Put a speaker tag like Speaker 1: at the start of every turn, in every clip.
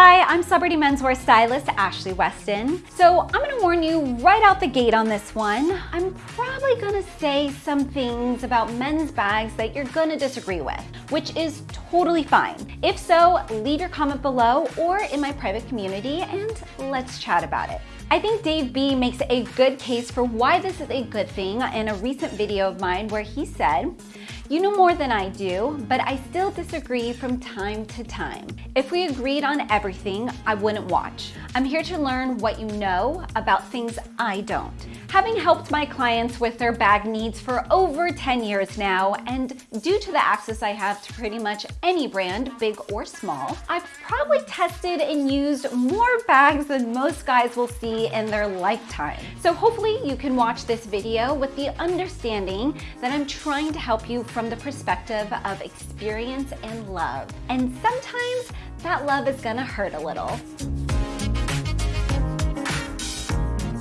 Speaker 1: Hi, I'm celebrity menswear stylist Ashley Weston. So I'm gonna warn you right out the gate on this one. I'm probably gonna say some things about men's bags that you're gonna disagree with, which is totally fine. If so, leave your comment below or in my private community and let's chat about it. I think Dave B makes a good case for why this is a good thing in a recent video of mine where he said, you know more than I do, but I still disagree from time to time. If we agreed on everything, I wouldn't watch. I'm here to learn what you know about things I don't. Having helped my clients with their bag needs for over 10 years now, and due to the access I have to pretty much any brand, big or small, I've probably tested and used more bags than most guys will see in their lifetime. So hopefully you can watch this video with the understanding that I'm trying to help you from the perspective of experience and love. And sometimes that love is gonna hurt a little.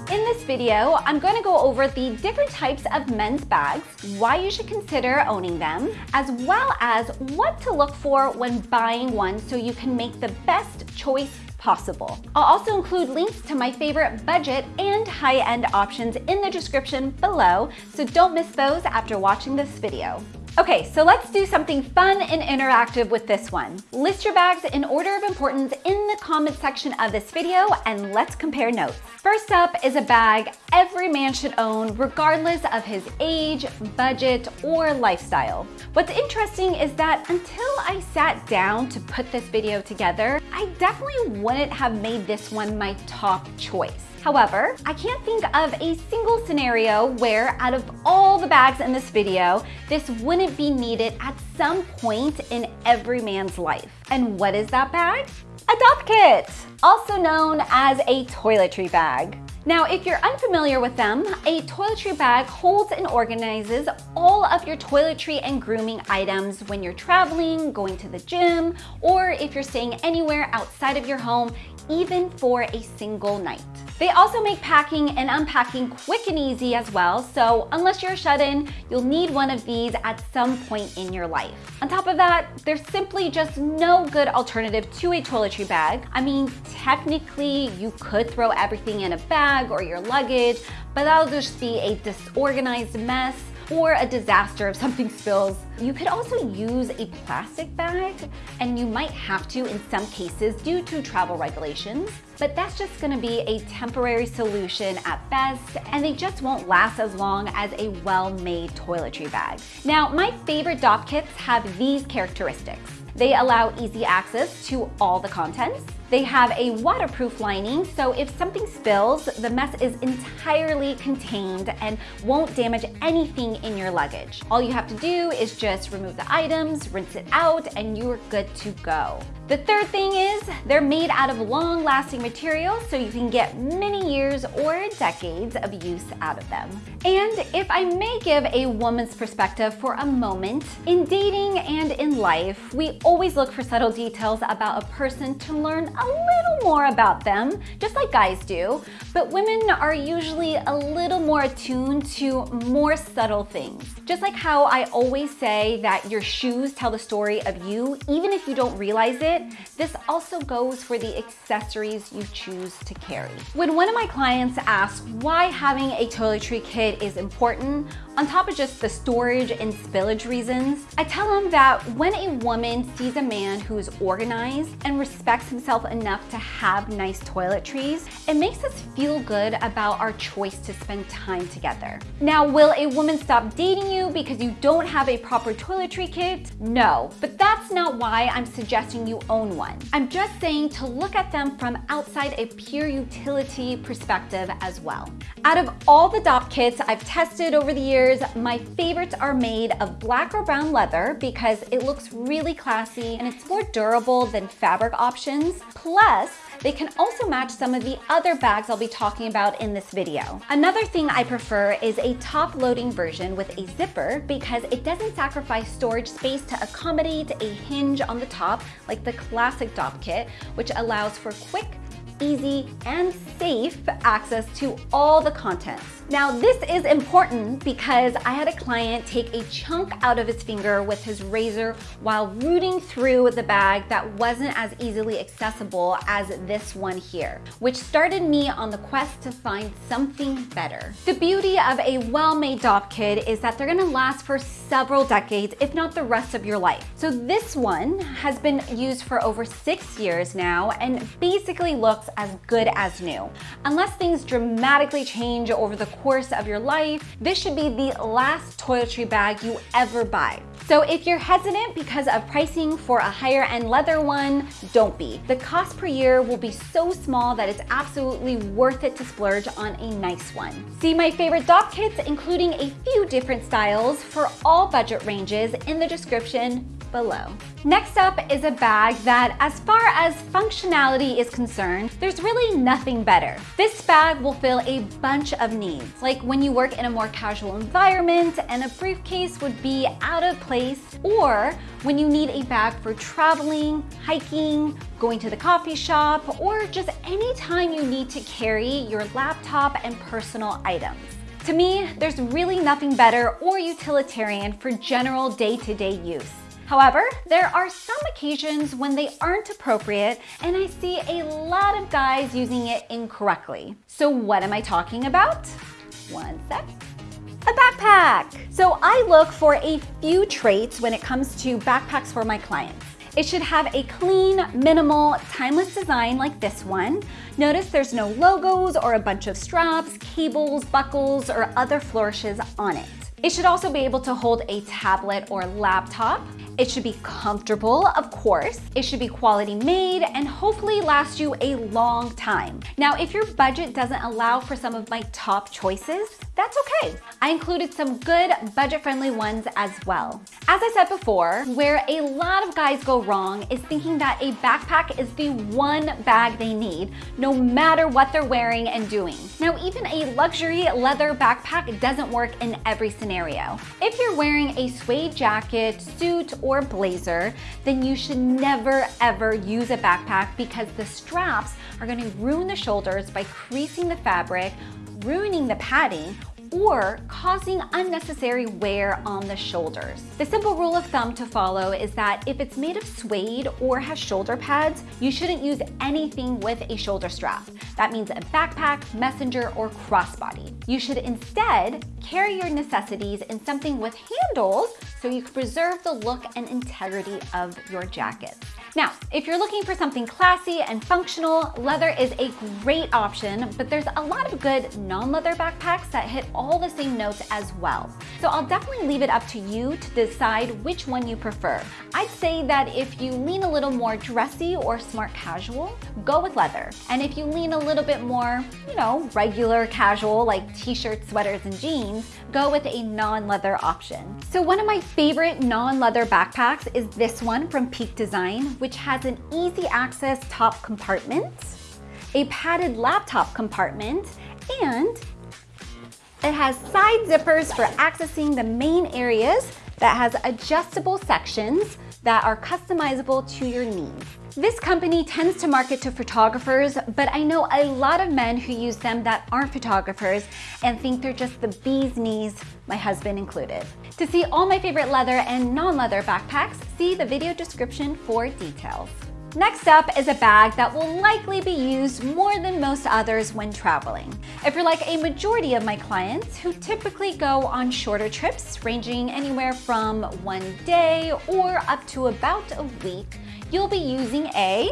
Speaker 1: In this video, I'm going to go over the different types of men's bags, why you should consider owning them, as well as what to look for when buying one so you can make the best choice possible. I'll also include links to my favorite budget and high-end options in the description below, so don't miss those after watching this video. Okay, so let's do something fun and interactive with this one. List your bags in order of importance in the comment section of this video and let's compare notes. First up is a bag every man should own regardless of his age, budget, or lifestyle. What's interesting is that until I sat down to put this video together, I definitely wouldn't have made this one my top choice. However, I can't think of a single scenario where out of all the bags in this video, this wouldn't be needed at some point in every man's life. And what is that bag? A dopp kit, also known as a toiletry bag. Now, if you're unfamiliar with them, a toiletry bag holds and organizes all of your toiletry and grooming items when you're traveling, going to the gym, or if you're staying anywhere outside of your home, even for a single night. They also make packing and unpacking quick and easy as well, so unless you're shut-in, you'll need one of these at some point in your life. On top of that, there's simply just no good alternative to a toiletry bag. I mean, technically, you could throw everything in a bag or your luggage, but that'll just be a disorganized mess or a disaster if something spills. You could also use a plastic bag, and you might have to in some cases due to travel regulations, but that's just gonna be a temporary solution at best, and they just won't last as long as a well-made toiletry bag. Now, my favorite dopp kits have these characteristics. They allow easy access to all the contents. They have a waterproof lining, so if something spills, the mess is entirely contained and won't damage anything in your luggage. All you have to do is just remove the items, rinse it out, and you're good to go. The third thing is they're made out of long-lasting materials so you can get many years or decades of use out of them. And if I may give a woman's perspective for a moment, in dating and in life, we always look for subtle details about a person to learn a little more about them, just like guys do, but women are usually a little more attuned to more subtle things. Just like how I always say that your shoes tell the story of you, even if you don't realize it, this also goes for the accessories you choose to carry. When one of my clients asked why having a toiletry kit is important, on top of just the storage and spillage reasons, I tell them that when a woman sees a man who is organized and respects himself enough to have nice toiletries, it makes us feel good about our choice to spend time together. Now, will a woman stop dating you because you don't have a proper toiletry kit? No, but that's not why I'm suggesting you own one. I'm just saying to look at them from outside a pure utility perspective as well. Out of all the dopp kits I've tested over the years, my favorites are made of black or brown leather because it looks really classy and it's more durable than fabric options. Plus, they can also match some of the other bags I'll be talking about in this video. Another thing I prefer is a top-loading version with a zipper because it doesn't sacrifice storage space to accommodate a hinge on the top like the classic dopp kit, which allows for quick easy, and safe access to all the contents. Now this is important because I had a client take a chunk out of his finger with his razor while rooting through the bag that wasn't as easily accessible as this one here, which started me on the quest to find something better. The beauty of a well-made dopp kit is that they're gonna last for several decades, if not the rest of your life. So this one has been used for over six years now and basically looks as good as new. Unless things dramatically change over the course of your life, this should be the last toiletry bag you ever buy. So if you're hesitant because of pricing for a higher end leather one, don't be. The cost per year will be so small that it's absolutely worth it to splurge on a nice one. See my favorite dopp kits, including a few different styles for all budget ranges in the description below. Next up is a bag that, as far as functionality is concerned, there's really nothing better. This bag will fill a bunch of needs, like when you work in a more casual environment and a briefcase would be out of place, or when you need a bag for traveling, hiking, going to the coffee shop, or just any time you need to carry your laptop and personal items. To me, there's really nothing better or utilitarian for general day-to-day -day use. However, there are some occasions when they aren't appropriate and I see a lot of guys using it incorrectly. So what am I talking about? One sec a backpack. So I look for a few traits when it comes to backpacks for my clients. It should have a clean, minimal, timeless design like this one. Notice there's no logos or a bunch of straps, cables, buckles, or other flourishes on it. It should also be able to hold a tablet or laptop. It should be comfortable, of course. It should be quality made and hopefully last you a long time. Now, if your budget doesn't allow for some of my top choices, that's okay. I included some good budget-friendly ones as well. As I said before, where a lot of guys go wrong is thinking that a backpack is the one bag they need, no matter what they're wearing and doing. Now, even a luxury leather backpack doesn't work in every scenario. If you're wearing a suede jacket, suit, or blazer, then you should never ever use a backpack because the straps are gonna ruin the shoulders by creasing the fabric, ruining the padding, or causing unnecessary wear on the shoulders. The simple rule of thumb to follow is that if it's made of suede or has shoulder pads, you shouldn't use anything with a shoulder strap. That means a backpack, messenger, or crossbody. You should instead carry your necessities in something with handles so you can preserve the look and integrity of your jacket. Now, if you're looking for something classy and functional, leather is a great option, but there's a lot of good non-leather backpacks that hit all the same notes as well. So I'll definitely leave it up to you to decide which one you prefer. I'd say that if you lean a little more dressy or smart casual, go with leather. And if you lean a little bit more, you know, regular casual like t-shirts, sweaters, and jeans, go with a non-leather option. So one of my favorite non-leather backpacks is this one from Peak Design, which has an easy access top compartment, a padded laptop compartment, and it has side zippers for accessing the main areas that has adjustable sections that are customizable to your needs. This company tends to market to photographers, but I know a lot of men who use them that aren't photographers and think they're just the bee's knees, my husband included. To see all my favorite leather and non-leather backpacks, see the video description for details. Next up is a bag that will likely be used more than most others when traveling. If you're like a majority of my clients who typically go on shorter trips ranging anywhere from one day or up to about a week, you'll be using a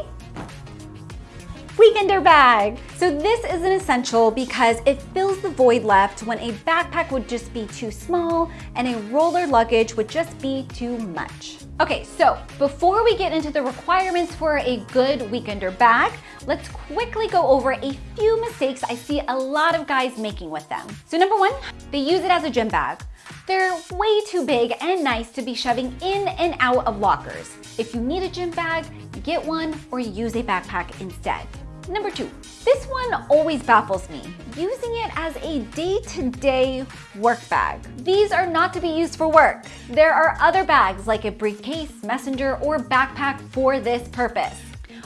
Speaker 1: weekender bag. So this is an essential because it fills the void left when a backpack would just be too small and a roller luggage would just be too much. Okay, so before we get into the requirements for a good weekender bag, let's quickly go over a few mistakes I see a lot of guys making with them. So number one, they use it as a gym bag. They're way too big and nice to be shoving in and out of lockers. If you need a gym bag, get one or use a backpack instead. Number two, this one always baffles me, using it as a day-to-day -day work bag. These are not to be used for work. There are other bags like a briefcase, messenger, or backpack for this purpose.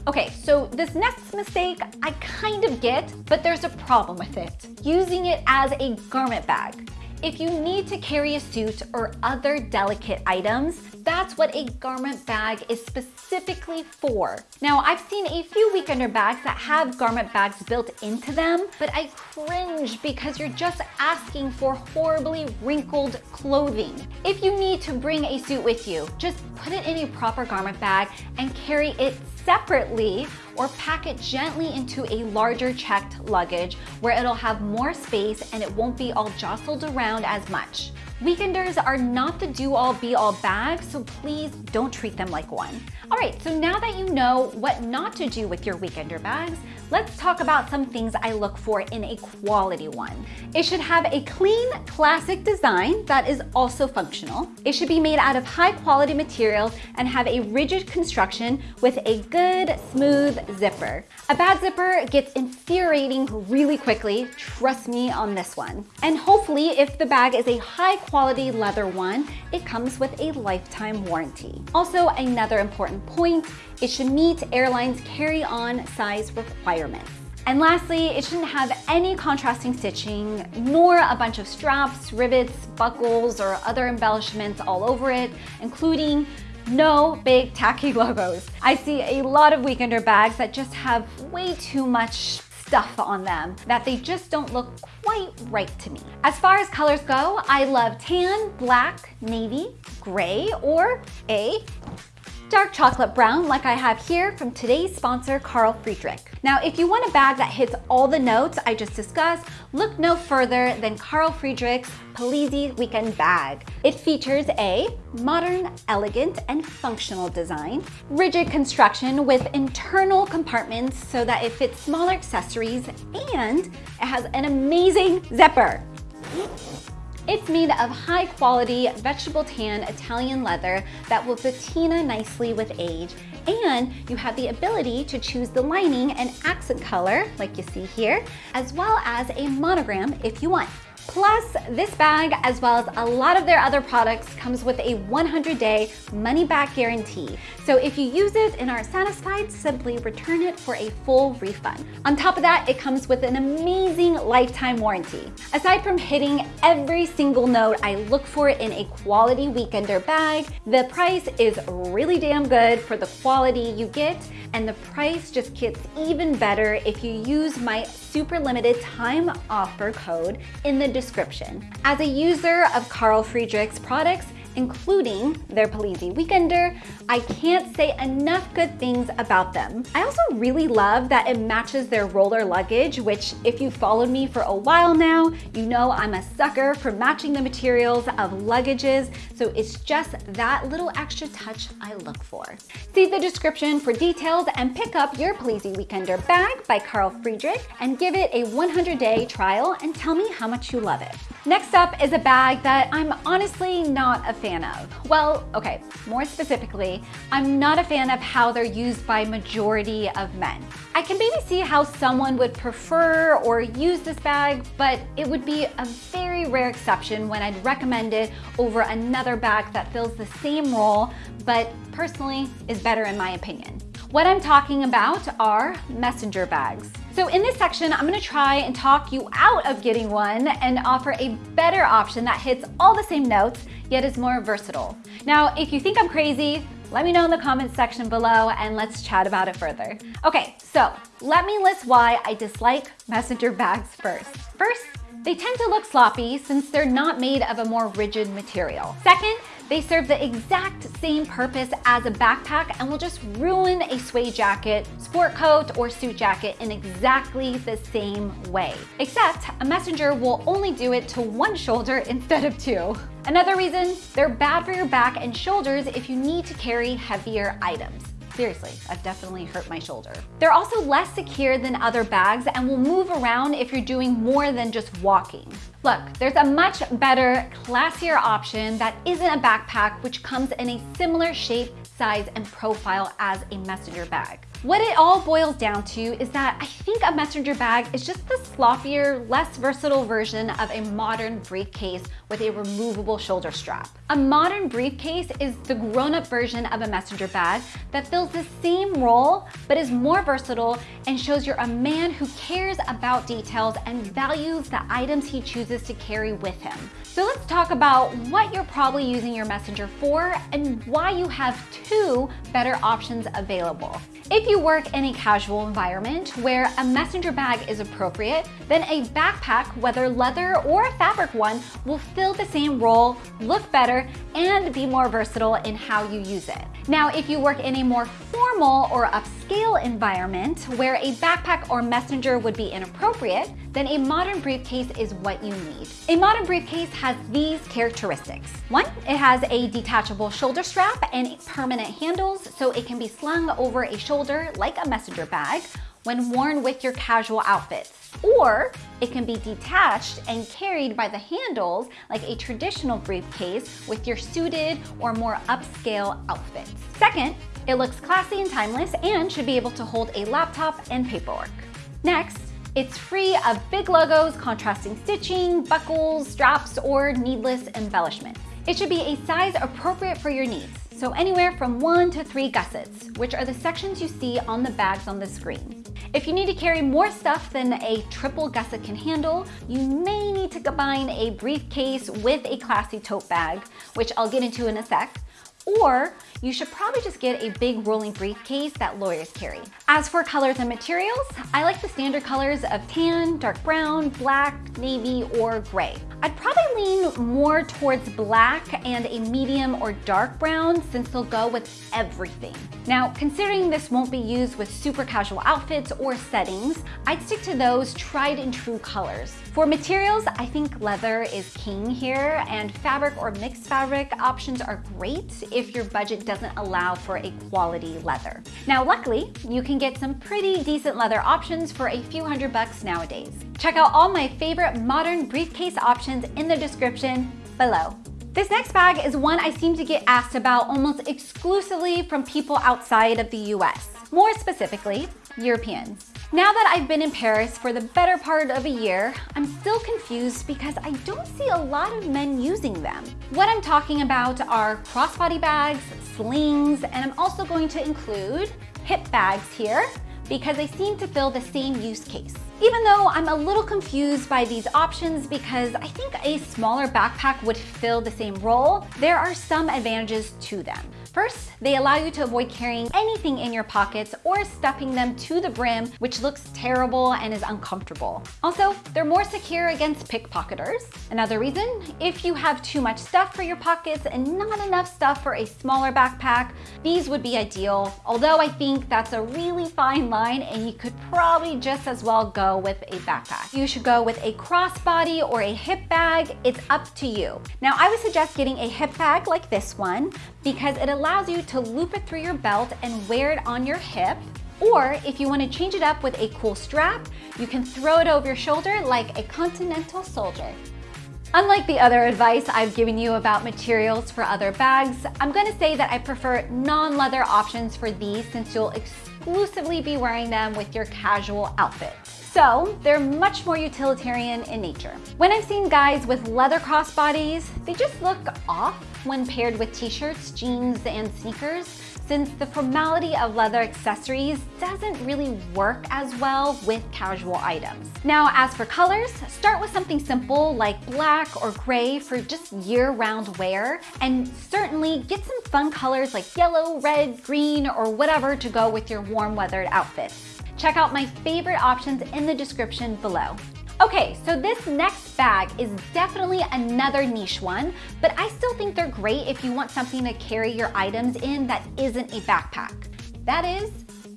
Speaker 1: Okay, so this next mistake I kind of get, but there's a problem with it. Using it as a garment bag. If you need to carry a suit or other delicate items, that's what a garment bag is specifically for. Now, I've seen a few weekender bags that have garment bags built into them, but I cringe because you're just asking for horribly wrinkled clothing. If you need to bring a suit with you, just put it in a proper garment bag and carry it separately or pack it gently into a larger checked luggage where it'll have more space and it won't be all jostled around as much. Weekenders are not the do-all be-all bag, so please don't treat them like one. All right, so now that you know what not to do with your weekender bags, let's talk about some things I look for in a quality one. It should have a clean, classic design that is also functional. It should be made out of high quality materials and have a rigid construction with a good, smooth zipper. A bad zipper gets infuriating really quickly, trust me on this one. And hopefully, if the bag is a high quality leather one, it comes with a lifetime warranty. Also, another important point, it should meet airlines carry-on size requirements. And lastly, it shouldn't have any contrasting stitching, nor a bunch of straps, rivets, buckles, or other embellishments all over it, including no big tacky logos. I see a lot of weekender bags that just have way too much stuff on them that they just don't look quite right to me. As far as colors go, I love tan, black, navy, gray, or a dark chocolate brown like I have here from today's sponsor, Carl Friedrik. Now, if you want a bag that hits all the notes I just discussed, look no further than Carl Friedrik's Palissy Weekend Bag. It features a modern, elegant, and functional design, rigid construction with internal compartments so that it fits smaller accessories, and it has an amazing zipper. It's made of high quality vegetable tan Italian leather that will patina nicely with age and you have the ability to choose the lining and accent color like you see here as well as a monogram if you want. Plus, this bag, as well as a lot of their other products, comes with a 100-day money-back guarantee. So if you use it and aren't satisfied, simply return it for a full refund. On top of that, it comes with an amazing lifetime warranty. Aside from hitting every single note I look for in a quality weekender bag, the price is really damn good for the quality you get, and the price just gets even better if you use my super limited time offer code in the description. As a user of Carl Friedrik's products, including their Palissy Weekender. I can't say enough good things about them. I also really love that it matches their roller luggage, which if you've followed me for a while now, you know I'm a sucker for matching the materials of luggages, so it's just that little extra touch I look for. See the description for details and pick up your Palissy Weekender bag by Carl Friedrik and give it a 100-day trial and tell me how much you love it. Next up is a bag that I'm honestly not a fan of. Well, okay, more specifically, I'm not a fan of how they're used by majority of men. I can maybe see how someone would prefer or use this bag, but it would be a very rare exception when I'd recommend it over another bag that fills the same role, but personally is better in my opinion. What I'm talking about are messenger bags. So in this section, I'm gonna try and talk you out of getting one and offer a better option that hits all the same notes, yet is more versatile. Now, if you think I'm crazy, let me know in the comments section below and let's chat about it further. Okay, so let me list why I dislike messenger bags first. First, they tend to look sloppy since they're not made of a more rigid material. Second, they serve the exact same purpose as a backpack and will just ruin a suede jacket, sport coat, or suit jacket in exactly the same way. Except a messenger will only do it to one shoulder instead of two. Another reason, they're bad for your back and shoulders if you need to carry heavier items. Seriously, I've definitely hurt my shoulder. They're also less secure than other bags and will move around if you're doing more than just walking. Look, there's a much better, classier option that isn't a backpack which comes in a similar shape, size, and profile as a messenger bag. What it all boils down to is that I think a messenger bag is just the sloppier, less versatile version of a modern briefcase with a removable shoulder strap. A modern briefcase is the grown-up version of a messenger bag that fills the same role, but is more versatile and shows you're a man who cares about details and values the items he chooses to carry with him. So let's talk about what you're probably using your messenger for and why you have two better options available. If you work in a casual environment where a messenger bag is appropriate, then a backpack, whether leather or a fabric one, will fill the same role, look better, and be more versatile in how you use it. Now, if you work in a more formal or upscale environment where a backpack or messenger would be inappropriate, then a modern briefcase is what you need. A modern briefcase has these characteristics. One, it has a detachable shoulder strap and permanent handles so it can be slung over a shoulder like a messenger bag when worn with your casual outfits. Or it can be detached and carried by the handles like a traditional briefcase with your suited or more upscale outfits. Second, it looks classy and timeless and should be able to hold a laptop and paperwork. Next, it's free of big logos, contrasting stitching, buckles, straps, or needless embellishment. It should be a size appropriate for your needs, so anywhere from one to three gussets, which are the sections you see on the bags on the screen. If you need to carry more stuff than a triple gusset can handle, you may need to combine a briefcase with a classy tote bag, which I'll get into in a sec, or you should probably just get a big rolling briefcase that lawyers carry. As for colors and materials, I like the standard colors of tan, dark brown, black, navy, or gray. I'd probably lean more towards black and a medium or dark brown since they'll go with everything. Now, considering this won't be used with super casual outfits or settings, I'd stick to those tried and true colors. For materials, I think leather is king here and fabric or mixed fabric options are great if your budget doesn't allow for a quality leather. Now, luckily, you can get some pretty decent leather options for a few hundred bucks nowadays. Check out all my favorite modern briefcase options in the description below. This next bag is one I seem to get asked about almost exclusively from people outside of the US, more specifically, Europeans. Now that I've been in Paris for the better part of a year, I'm still confused because I don't see a lot of men using them. What I'm talking about are crossbody bags, slings, and I'm also going to include hip bags here because they seem to fill the same use case. Even though I'm a little confused by these options because I think a smaller backpack would fill the same role, there are some advantages to them. First, they allow you to avoid carrying anything in your pockets or stuffing them to the brim, which looks terrible and is uncomfortable. Also, they're more secure against pickpocketers. Another reason, if you have too much stuff for your pockets and not enough stuff for a smaller backpack, these would be ideal. Although I think that's a really fine line and you could probably just as well go with a backpack. You should go with a crossbody or a hip bag. It's up to you. Now, I would suggest getting a hip bag like this one because it allows you to loop it through your belt and wear it on your hip. Or if you want to change it up with a cool strap, you can throw it over your shoulder like a continental soldier. Unlike the other advice I've given you about materials for other bags, I'm gonna say that I prefer non-leather options for these since you'll exclusively be wearing them with your casual outfits. So they're much more utilitarian in nature. When I've seen guys with leather crossbodies, they just look off when paired with t-shirts, jeans, and sneakers since the formality of leather accessories doesn't really work as well with casual items. Now, as for colors, start with something simple like black or gray for just year-round wear, and certainly get some fun colors like yellow, red, green, or whatever to go with your warm weathered outfits. Check out my favorite options in the description below. Okay, so this next bag is definitely another niche one, but I still think they're great if you want something to carry your items in that isn't a backpack. That is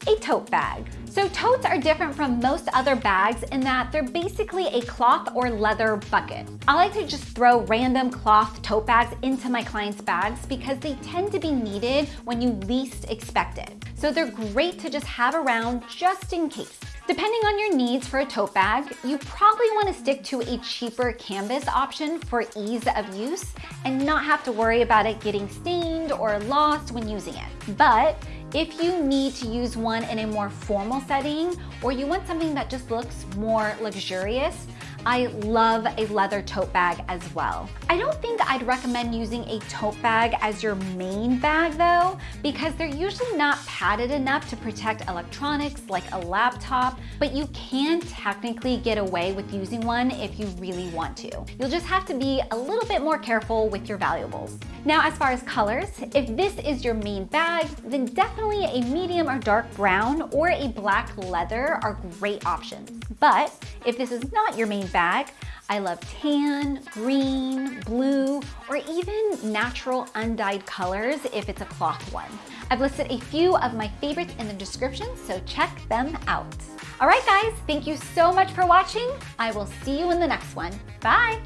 Speaker 1: a tote bag. So totes are different from most other bags in that they're basically a cloth or leather bucket. I like to just throw random cloth tote bags into my clients' bags because they tend to be needed when you least expect it. So they're great to just have around just in case. Depending on your needs for a tote bag, you probably want to stick to a cheaper canvas option for ease of use and not have to worry about it getting stained or lost when using it. But If you need to use one in a more formal setting, or you want something that just looks more luxurious, I love a leather tote bag as well. I don't think I'd recommend using a tote bag as your main bag though, because they're usually not padded enough to protect electronics like a laptop, but you can technically get away with using one if you really want to. You'll just have to be a little bit more careful with your valuables. Now, as far as colors, if this is your main bag, then definitely a medium or dark brown or a black leather are great options. But if this is not your main bag, I love tan, green, blue, or even natural undyed colors if it's a cloth one. I've listed a few of my favorites in the description, so check them out. All right, guys, thank you so much for watching. I will see you in the next one. Bye.